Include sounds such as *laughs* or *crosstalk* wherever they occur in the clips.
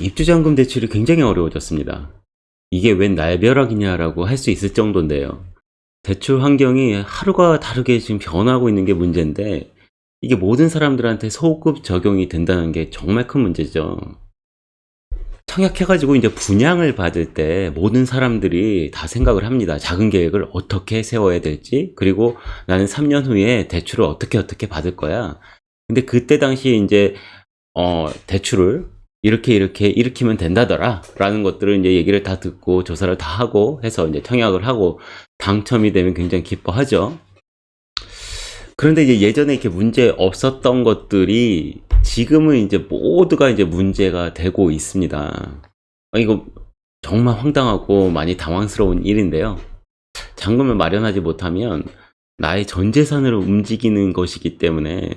입주자금 대출이 굉장히 어려워졌습니다. 이게 웬 날벼락이냐라고 할 수 있을 정도인데요. 대출 환경이 하루가 다르게 지금 변하고 있는 게 문제인데 이게 모든 사람들한테 소급 적용이 된다는 게 정말 큰 문제죠. 청약해가지고 이제 분양을 받을 때 모든 사람들이 다 생각을 합니다. 작은 계획을 어떻게 세워야 될지, 그리고 나는 3년 후에 대출을 어떻게 어떻게 받을 거야. 근데 그때 당시에 이제, 어, 대출을 이렇게 이렇게 일으키면 된다더라. 라는 것들을 이제 얘기를 다 듣고 조사를 다 하고 해서 이제 청약을 하고 당첨이 되면 굉장히 기뻐하죠. 그런데 이제 예전에 이렇게 문제 없었던 것들이 지금은 이제 모두가 이제 문제가 되고 있습니다. 아, 이거 정말 황당하고 많이 당황스러운 일인데요. 잔금을 마련하지 못하면 나의 전 재산으로 움직이는 것이기 때문에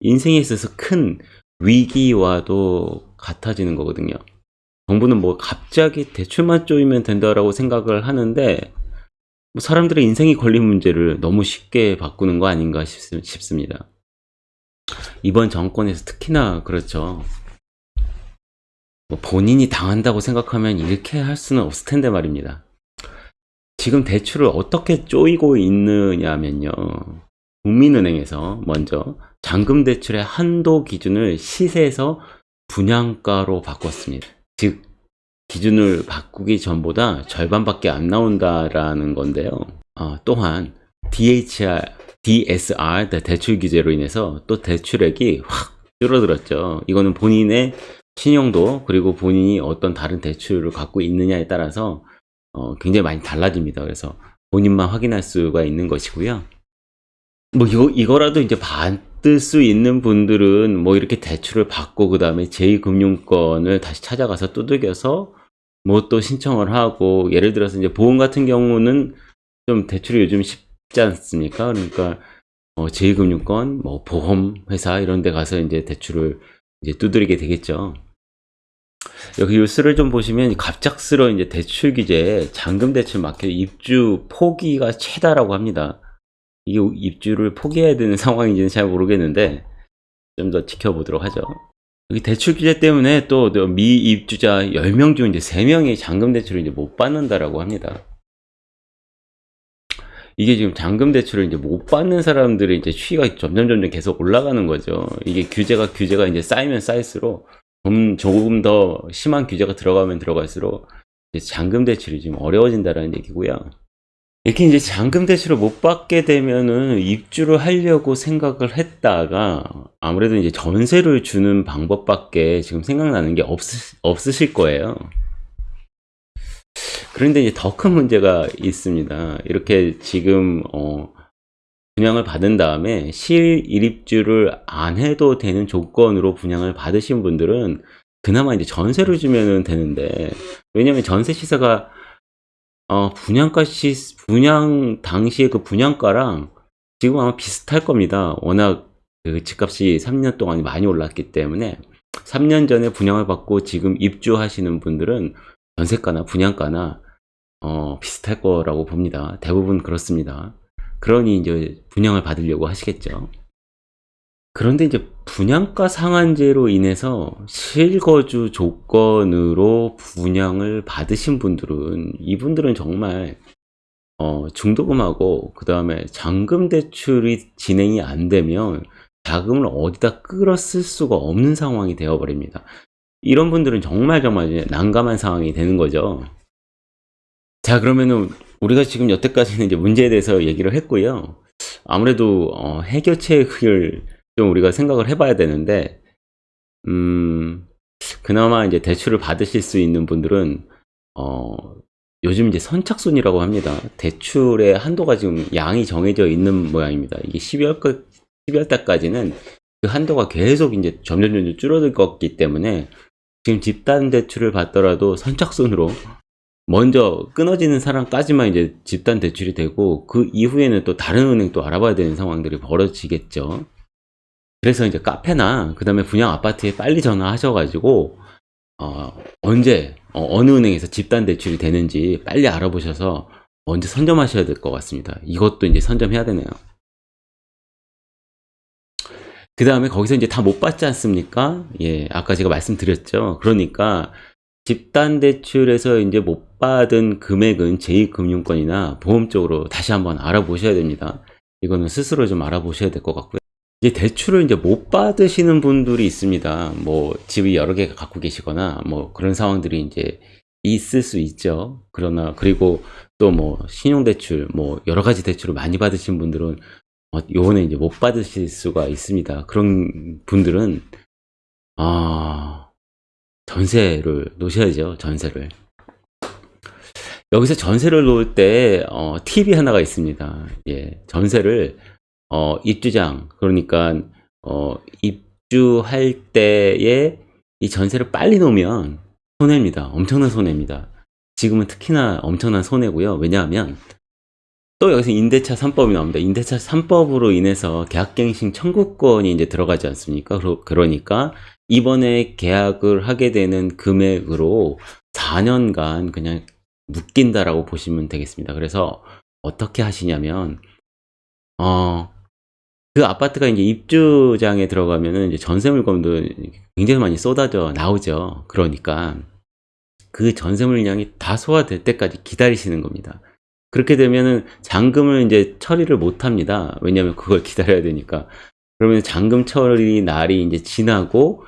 인생에 있어서 큰 위기와도 같아지는 거거든요. 정부는 뭐 갑자기 대출만 쪼이면 된다라고 생각을 하는데 뭐 사람들의 인생이 걸린 문제를 너무 쉽게 바꾸는 거 아닌가 싶, 싶습니다. 이번 정권에서 특히나 그렇죠. 뭐 본인이 당한다고 생각하면 이렇게 할 수는 없을 텐데 말입니다. 지금 대출을 어떻게 쪼이고 있느냐면요. 국민은행에서 먼저 잔금 대출의 한도 기준을 시세에서 분양가로 바꿨습니다. 즉 기준을 바꾸기 전보다 절반밖에 안 나온다라는 건데요. 어, 또한 DHR, DSR 대출 규제로 인해서 또 대출액이 확 줄어들었죠. 이거는 본인의 신용도 그리고 본인이 어떤 다른 대출을 갖고 있느냐에 따라서 어, 굉장히 많이 달라집니다. 그래서 본인만 확인할 수가 있는 것이고요. 뭐 이거 이거라도 이제 받을 수 있는 분들은 뭐 이렇게 대출을 받고 그 다음에 제2금융권을 다시 찾아가서 두들겨서 뭐 또 신청을 하고 예를 들어서 이제 보험 같은 경우는 좀 대출이 요즘 쉽지 않습니까? 그러니까 어, 제2금융권, 뭐 보험 회사 이런 데 가서 이제 대출을 이제 두드리게 되겠죠. 여기 뉴스를 좀 보시면 갑작스러운 이제 대출 규제에 잔금 대출 막혀 입주 포기가 최다라고 합니다. 이게 입주를 포기해야 되는 *laughs* 상황인지는 잘 모르겠는데 좀 더 지켜보도록 하죠. 여기 대출 규제 때문에 또 미입주자 10명 중 이제 3명이 잔금 대출을 이제 못 받는다라고 합니다. 이게 지금 잔금 대출을 이제 못 받는 사람들의 이제 추이가 점점 점점 계속 올라가는 거죠. 이게 규제가 규제가 이제 쌓이면 쌓일수록 좀 조금 더 심한 규제가 들어가면 들어갈수록 잔금 대출이 좀 어려워진다는 얘기고요. 이렇게 이제 잔금 대출을 못 받게 되면은 입주를 하려고 생각을 했다가 아무래도 이제 전세를 주는 방법밖에 지금 생각나는 게 없, 없으실 거예요. 그런데 이제 더 큰 문제가 있습니다. 이렇게 지금 어, 분양을 받은 다음에 실일입주를 안 해도 되는 조건으로 분양을 받으신 분들은 그나마 이제 전세를 주면 되는데 왜냐면 전세 시세가 어, 분양가 시, 분양 당시에 그 분양가랑 지금 아마 비슷할 겁니다. 워낙 그 집값이 3년 동안 많이 올랐기 때문에 3년 전에 분양을 받고 지금 입주하시는 분들은 전세가나 분양가나 어, 비슷할 거라고 봅니다. 대부분 그렇습니다. 그러니 이제 분양을 받으려고 하시겠죠. 그런데 이제 분양가 상한제로 인해서 실거주 조건으로 분양을 받으신 분들은 이분들은 정말 어, 중도금하고 그 다음에 잔금 대출이 진행이 안 되면 자금을 어디다 끌어 쓸 수가 없는 상황이 되어버립니다. 이런 분들은 정말 정말 난감한 상황이 되는 거죠. 자 그러면은 우리가 지금 여태까지는 이제 문제에 대해서 얘기를 했고요. 아무래도 어, 해결책을 좀 우리가 생각을 해봐야 되는데, 음, 그나마 이제 대출을 받으실 수 있는 분들은, 어, 요즘 이제 선착순이라고 합니다. 대출의 한도가 지금 양이 정해져 있는 모양입니다. 이게 12월, 12월 달까지는 그 한도가 계속 이제 점점 점점 줄어들 거기 때문에 지금 집단 대출을 받더라도 선착순으로 먼저 끊어지는 사람까지만 이제 집단 대출이 되고 그 이후에는 또 다른 은행 또 알아봐야 되는 상황들이 벌어지겠죠. 그래서 이제 카페나 그 다음에 분양 아파트에 빨리 전화하셔가지고 어, 언제 어, 느 은행에서 집단 대출이 되는지 빨리 알아보셔서 먼저 선점하셔야 될 것 같습니다. 이것도 이제 선점해야 되네요. 그 다음에 거기서 이제 다 못 받지 않습니까? 예, 아까 제가 말씀드렸죠. 그러니까 집단 대출에서 이제 못 받은 금액은 제2금융권이나 보험 쪽으로 다시 한번 알아보셔야 됩니다. 이거는 스스로 좀 알아보셔야 될 것 같고요. 이제 대출을 이제 못 받으시는 분들이 있습니다. 뭐 집이 여러 개 갖고 계시거나 뭐 그런 상황들이 이제 있을 수 있죠. 그러나 그리고 또 뭐 신용대출 뭐 여러 가지 대출을 많이 받으신 분들은 어, 요번에 이제 못 받으실 수가 있습니다. 그런 분들은 아 전세를 놓으셔야죠. 전세를. 여기서 전세를 놓을 때 어, 팁이 하나가 있습니다. 예, 전세를 어, 입주장 그러니까 어, 입주할 때에 이 전세를 빨리 놓으면 손해입니다. 엄청난 손해입니다. 지금은 특히나 엄청난 손해고요. 왜냐하면 또 여기서 임대차 3법이 나옵니다. 임대차 3법으로 인해서 계약갱신 청구권이 이제 들어가지 않습니까? 그러- 그러니까 이번에 계약을 하게 되는 금액으로 4년간 그냥 묶인다라고 보시면 되겠습니다. 그래서 어떻게 하시냐면 어, 그 아파트가 이제 입주장에 들어가면은 이제 전세 물건도 굉장히 많이 쏟아져 나오죠. 그러니까 그 전세 물량이 다 소화될 때까지 기다리시는 겁니다. 그렇게 되면은 잔금을 이제 처리를 못 합니다. 왜냐하면 그걸 *laughs* 기다려야 되니까. 그러면 잔금 처리 날이 이제 지나고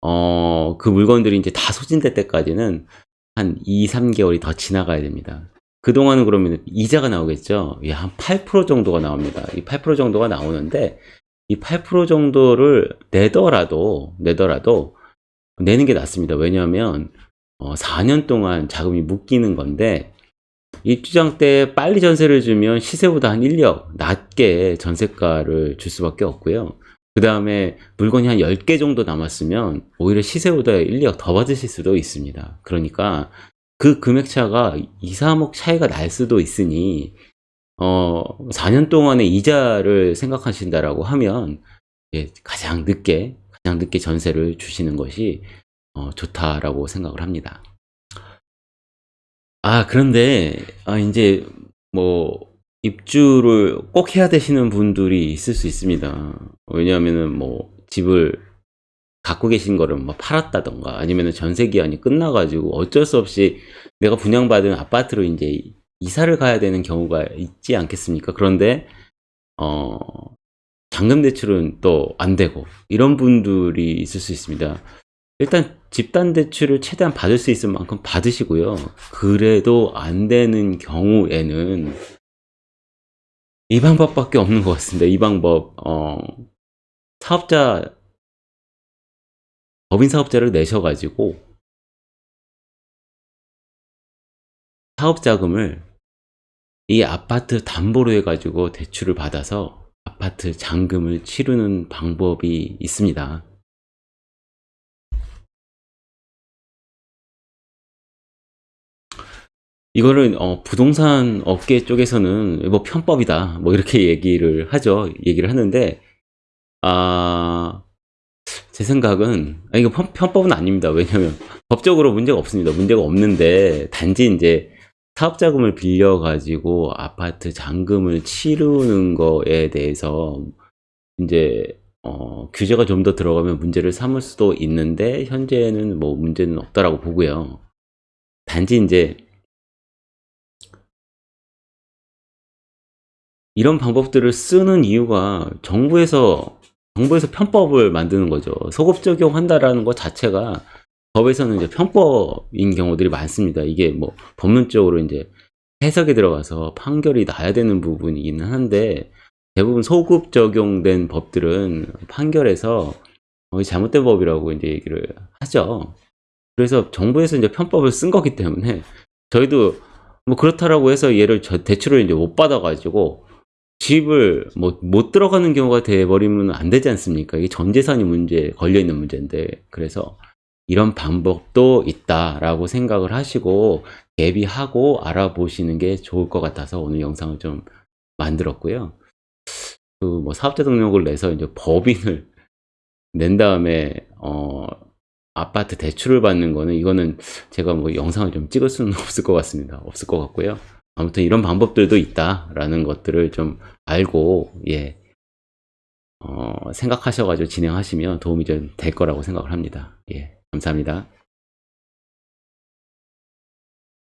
어, 그 물건들이 이제 다 소진될 때까지는 한 2, 3개월이 더 지나가야 됩니다. 그동안은 그러면 이자가 나오겠죠. 예, 한8% 정도가 나옵니다. 이 8% 정도가 나오는데 이 8% 정도를 내더라도 내더라도 내는 게 낫습니다. 왜냐하면 어, 4년 동안 자금이 묶이는 건데 입주장 때 빨리 전세를 주면 시세보다 한 1억 낮게 전세가를 줄 수밖에 없고요. 그 다음에 물건이 한 10개 정도 남았으면 오히려 시세보다 1, 2억 더 받으실 수도 있습니다. 그러니까 그 금액 차가 2, 3억 차이가 날 수도 있으니 어 4년 동안의 이자를 생각하신다라고 하면 예, 가장 늦게 가장 늦게 전세를 주시는 것이 어, 좋다라고 생각을 합니다. 아 그런데 아 이제 뭐 입주를 꼭 해야 되시는 분들이 있을 수 있습니다. 왜냐하면은 뭐 집을 갖고 계신 거를 뭐 팔았다던가 아니면은 전세 기한이 끝나가지고 어쩔 수 없이 내가 분양받은 아파트로 이제 이사를 가야 되는 경우가 있지 않겠습니까? 그런데 어 잔금 대출은 또 안 되고 이런 분들이 있을 수 있습니다. 일단 집단 대출을 최대한 받을 수 있을 만큼 받으시고요. 그래도 안 되는 경우에는 이 방법밖에 없는 것 같습니다. 이 방법 어 사업자 법인 사업자를 내셔가지고 사업 자금을 이 아파트 담보로 해가지고 대출을 받아서 아파트 잔금을 치르는 방법이 있습니다. 이거를 어, 부동산 업계 쪽에서는 뭐 편법이다 뭐 이렇게 *laughs* 얘기를 하죠. 얘기를 하는데 아. 제 생각은 아 이거 편, 편법은 아닙니다. 왜냐면 *laughs* 법적으로 문제가 없습니다. 문제가 없는데 단지 이제 사업 자금을 빌려 가지고 아파트 잔금을 치르는 거에 대해서 이제 어, 규제가 좀 더 들어가면 문제를 삼을 수도 있는데 현재는 뭐 문제는 없다라고 보고요. 단지 이제 이런 방법들을 쓰는 이유가 정부에서 정부에서 편법을 만드는 거죠. 소급 적용한다라는 것 자체가 법에서는 이제 편법인 경우들이 많습니다. 이게 뭐 법론적으로 이제 해석에 들어가서 판결이 나야 되는 부분이기는 한데 대부분 소급 적용된 법들은 판결에서 어, 잘못된 법이라고 이제 얘기를 하죠. 그래서 정부에서 이제 편법을 쓴 거기 때문에 저희도 뭐 그렇다라고 해서 얘를 저 대출을 이제 못 받아가지고 집을 뭐 못 들어가는 경우가 돼버리면 안 되지 않습니까? 이게 전 재산이 문제 걸려 있는 문제인데 그래서 이런 방법도 있다라고 생각을 하시고 대비하고 알아보시는 게 좋을 것 같아서 오늘 영상을 좀 만들었고요. 그 뭐 사업자 등록을 내서 이제 법인을 *laughs* 낸 다음에 어 아파트 대출을 받는 거는 이거는 제가 뭐 영상을 좀 찍을 수는 *laughs* 없을 것 같습니다. 없을 것 같고요. 아무튼 이런 방법들도 있다라는 것들을 좀 알고 예 어, 생각하셔가지고 진행하시면 도움이 좀 될 거라고 생각을 합니다. 예, 감사합니다.